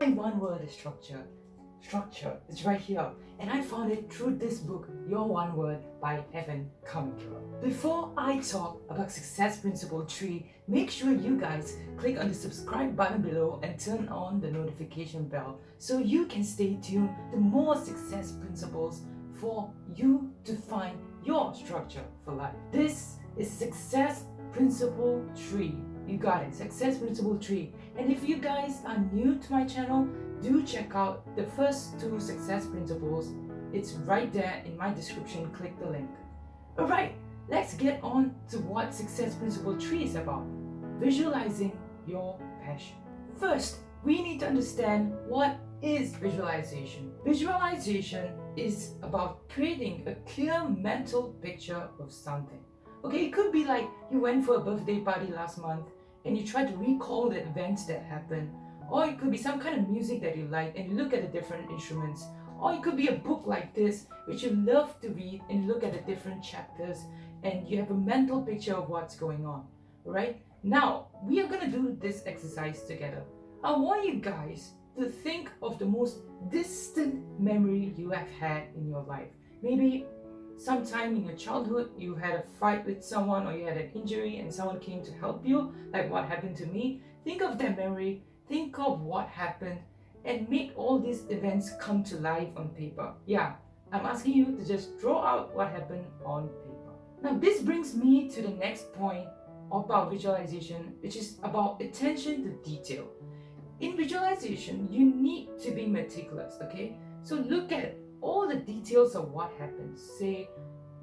My one word is structure. Structure is right here and I found it through this book, Your One Word by Evan Carmichael. Before I talk about Success Principle 3, make sure you guys click on the subscribe button below and turn on the notification bell so you can stay tuned to more success principles for you to find your structure for life. This is Success Principle 3. You got it, Success Principle 3. And if you guys are new to my channel, do check out the first two success principles. It's right there in my description. Click the link. Alright, let's get on to what success principle 3 is about. Visualizing your passion. First, we need to understand what is visualization. Visualization is about creating a clear mental picture of something. Okay, it could be like you went for a birthday party last month and you try to recall the events that happened. Or it could be some kind of music that you like and you look at the different instruments. Or it could be a book like this which you love to read and look at the different chapters and you have a mental picture of what's going on right? Now we are going to do this exercise together. I want you guys to think of the most distant memory you have had in your life. Maybe sometime in your childhood you had a fight with someone or you had an injury and someone came to help you like what happened to me think of that memory think of what happened and make all these events come to life on paper. Yeah i'm asking you to just draw out what happened on paper. Now this brings me to the next point about visualization which is about attention to detail. In visualization you need to be meticulous okay? So look at all the details of what happened. Say,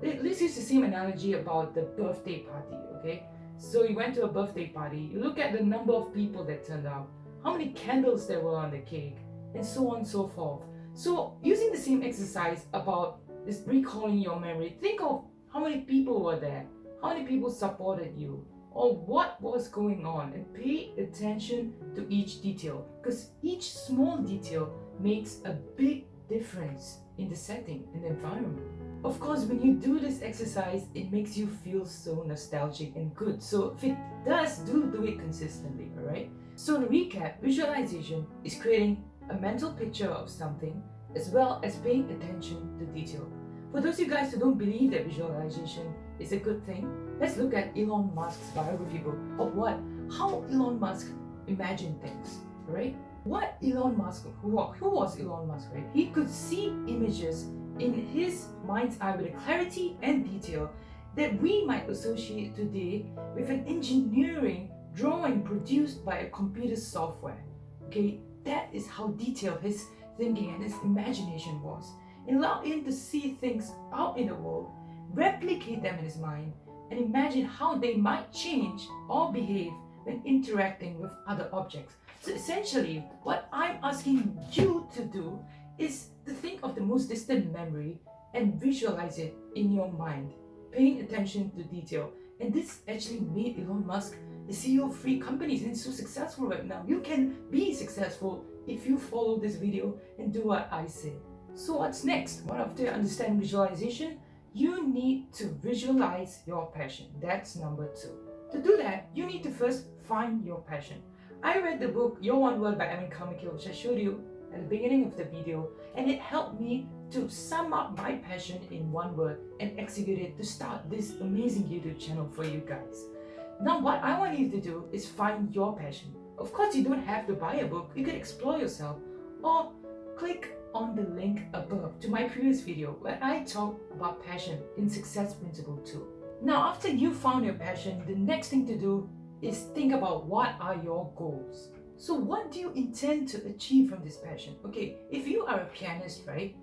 let's use the same analogy about the birthday party, okay? So you went to a birthday party, you look at the number of people that turned out, how many candles there were on the cake, and so on and so forth. So using the same exercise about this recalling your memory, think of how many people were there, how many people supported you, or what was going on and pay attention to each detail because each small detail makes a big difference in the setting and the environment. Of course, when you do this exercise, it makes you feel so nostalgic and good. So if it does, do do it consistently, alright? So to recap, visualization is creating a mental picture of something as well as paying attention to detail. For those of you guys who don't believe that visualization is a good thing, let's look at Elon Musk's biography book of what? How Elon Musk imagined things, right? What Elon Musk, who, who was Elon Musk, right? He could see images in his mind's eye with a clarity and detail that we might associate today with an engineering drawing produced by a computer software. Okay, that is how detailed his thinking and his imagination was. It allowed him to see things out in the world, replicate them in his mind, and imagine how they might change or behave when interacting with other objects. So essentially, what I'm asking you to do is to think of the most distant memory and visualize it in your mind, paying attention to detail. And this actually made Elon Musk the CEO of three companies and so successful right now. You can be successful if you follow this video and do what I say. So what's next? What after you understand visualization, you need to visualize your passion. That's number two. To do that, you need to first find your passion. I read the book Your One Word by Evan Carmichael which I showed you at the beginning of the video and it helped me to sum up my passion in one word and execute it to start this amazing YouTube channel for you guys. Now what I want you to do is find your passion. Of course you don't have to buy a book, you can explore yourself or click on the link above to my previous video where I talk about passion in Success Principle 2. Now after you found your passion, the next thing to do is think about what are your goals. So what do you intend to achieve from this passion? Okay, if you are a pianist, right?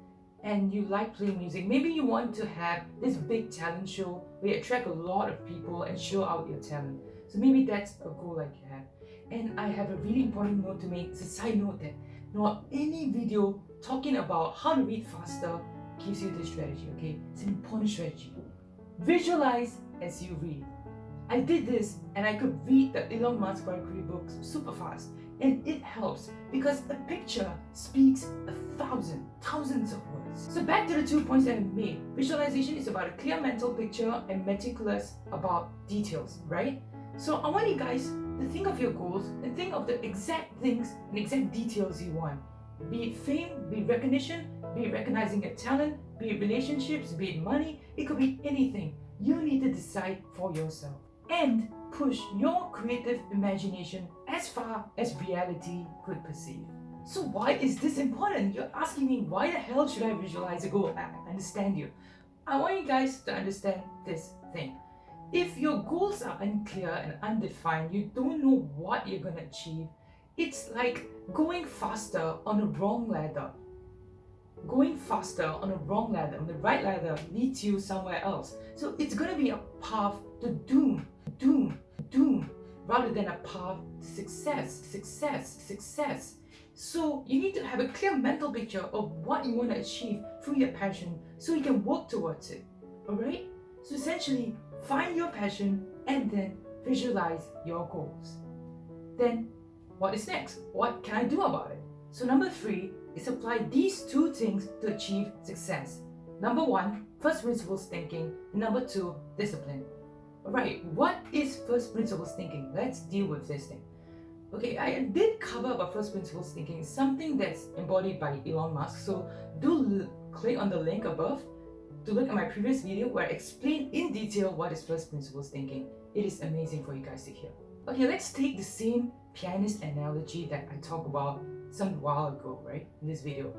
And you like playing music, maybe you want to have this big talent show where you attract a lot of people and show out your talent. So maybe that's a goal like you have. And I have a really important note to make. It's a side note that not any video talking about how to read faster gives you this strategy, okay? It's an important strategy. Visualize as you read. I did this and I could read the Elon Musk biography books super fast and it helps because a picture speaks a thousand, thousands of words. So back to the two points that I made. Visualization is about a clear mental picture and meticulous about details, right? So I want you guys to think of your goals and think of the exact things and exact details you want. Be it fame, be it recognition, be it recognizing your talent, be it relationships, be it money, it could be anything. You need to decide for yourself and push your creative imagination as far as reality could perceive. So why is this important? You're asking me why the hell should I visualize a goal? I understand you. I want you guys to understand this thing. If your goals are unclear and undefined, you don't know what you're going to achieve, it's like going faster on a wrong ladder. Going faster on a wrong ladder, on the right ladder leads you somewhere else. So it's going to be a path to doom, doom, doom, rather than a path to success, success, success. So you need to have a clear mental picture of what you want to achieve through your passion so you can work towards it. Alright? So essentially, find your passion and then visualize your goals. Then, what is next? What can I do about it? So number three is apply these two things to achieve success. Number one, first principles thinking. Number two, discipline. Alright, what is first principles thinking? Let's deal with this thing. Okay, I did cover about first principles thinking, something that's embodied by Elon Musk. So do click on the link above to look at my previous video where I explain in detail what is first principles thinking. It is amazing for you guys to hear. Okay, let's take the same pianist analogy that I talk about some while ago, right, in this video.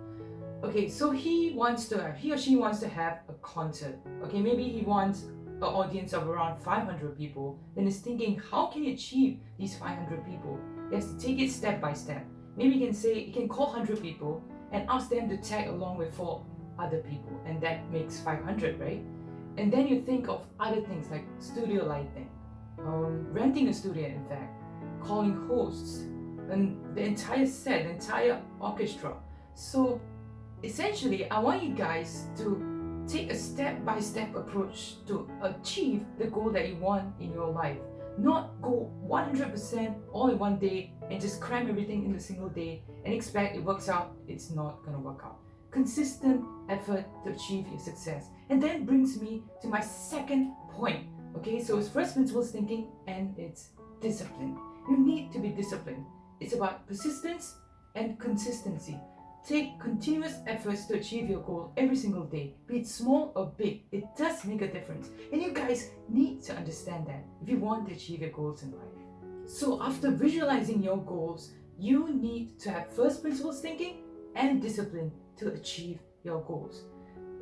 Okay, so he wants to have, he or she wants to have a concert. Okay, maybe he wants an audience of around 500 people, then is thinking, how can he achieve these 500 people? He has to take it step by step. Maybe he can say, he can call 100 people and ask them to tag along with four other people, and that makes 500, right? And then you think of other things like studio lighting, um, renting a studio, in fact, calling hosts, and the entire set, the entire orchestra. So essentially, I want you guys to take a step-by-step -step approach to achieve the goal that you want in your life. Not go 100% all in one day and just cram everything in a single day and expect it works out. It's not gonna work out. Consistent effort to achieve your success. And that brings me to my second point. Okay, so it's first principles thinking and it's discipline. You need to be disciplined. It's about persistence and consistency. Take continuous efforts to achieve your goal every single day, be it small or big. It does make a difference. And you guys need to understand that if you want to achieve your goals in life. So after visualizing your goals, you need to have first principles thinking and discipline to achieve your goals.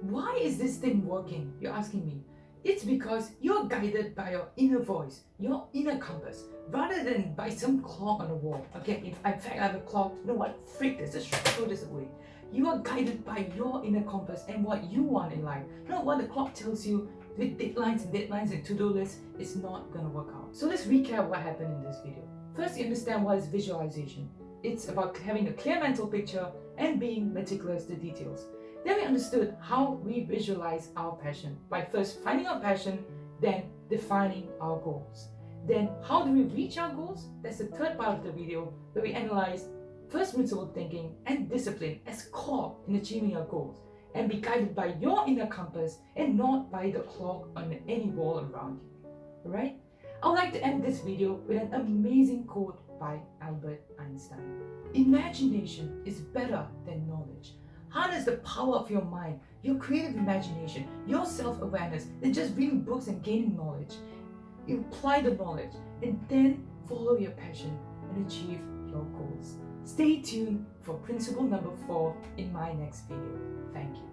Why is this thing working? You're asking me. It's because you're guided by your inner voice, your inner compass, rather than by some clock on the wall. Okay, in fact I have a clock, you know what? Freak this, just throw this away. You are guided by your inner compass and what you want in life. Not what the clock tells you with deadlines and deadlines and to-do lists is not gonna work out. So let's recap what happened in this video. First, you understand what is visualization. It's about having a clear mental picture and being meticulous to details. Then we understood how we visualize our passion by first finding our passion, then defining our goals. Then how do we reach our goals? That's the third part of the video where we analyze first principle thinking and discipline as core in achieving our goals and be guided by your inner compass and not by the clock on any wall around you. Alright? I would like to end this video with an amazing quote by Albert Einstein. Imagination is better than knowledge. Harness the power of your mind, your creative imagination, your self-awareness than just reading books and gaining knowledge. Apply the knowledge and then follow your passion and achieve your goals. Stay tuned for principle number four in my next video. Thank you.